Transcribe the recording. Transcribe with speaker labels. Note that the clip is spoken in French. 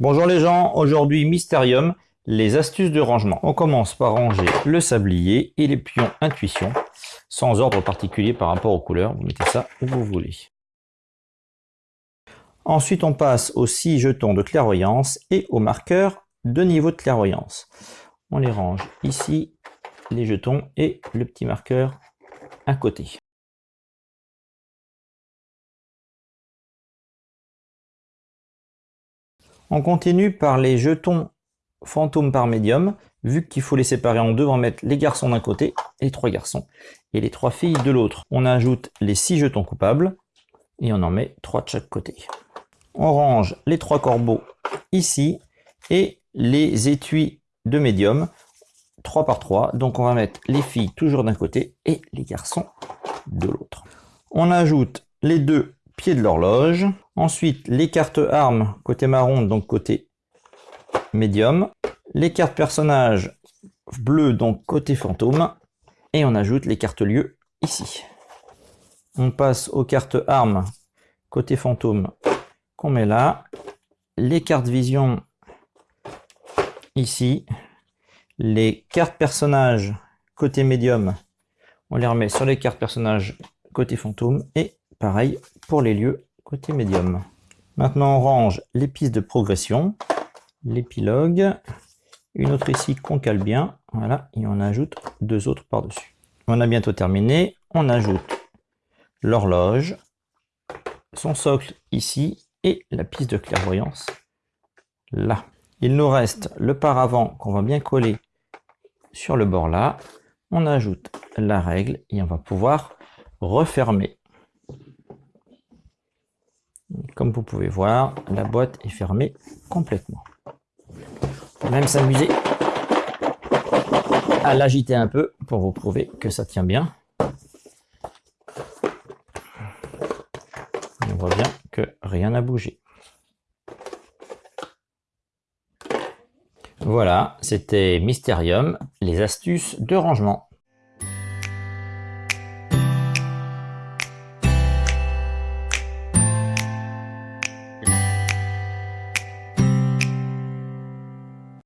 Speaker 1: Bonjour les gens, aujourd'hui Mysterium, les astuces de rangement. On commence par ranger le sablier et les pions intuition, sans ordre particulier par rapport aux couleurs, vous mettez ça où vous voulez. Ensuite on passe aux six jetons de clairvoyance et aux marqueurs de niveau de clairvoyance. On les range ici, les jetons et le petit marqueur à côté. On continue par les jetons fantômes par médium. Vu qu'il faut les séparer en deux, on va mettre les garçons d'un côté, les trois garçons, et les trois filles de l'autre. On ajoute les six jetons coupables, et on en met trois de chaque côté. On range les trois corbeaux ici, et les étuis de médium, 3 par 3. Donc on va mettre les filles toujours d'un côté, et les garçons de l'autre. On ajoute les deux pieds de l'horloge. Ensuite, les cartes armes côté marron, donc côté médium. Les cartes personnages bleues, donc côté fantôme. Et on ajoute les cartes lieux ici. On passe aux cartes armes côté fantôme qu'on met là. Les cartes vision ici. Les cartes personnages côté médium, on les remet sur les cartes personnages côté fantôme. Et pareil pour les lieux côté médium. Maintenant, on range les pistes de progression, l'épilogue, une autre ici qu'on cale bien, voilà, et on ajoute deux autres par-dessus. On a bientôt terminé, on ajoute l'horloge, son socle ici, et la piste de clairvoyance là. Il nous reste le paravent qu'on va bien coller sur le bord là. On ajoute la règle et on va pouvoir refermer vous pouvez voir, la boîte est fermée complètement. Même s'amuser à l'agiter un peu pour vous prouver que ça tient bien. On voit bien que rien n'a bougé. Voilà, c'était Mysterium, les astuces de rangement.